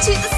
其实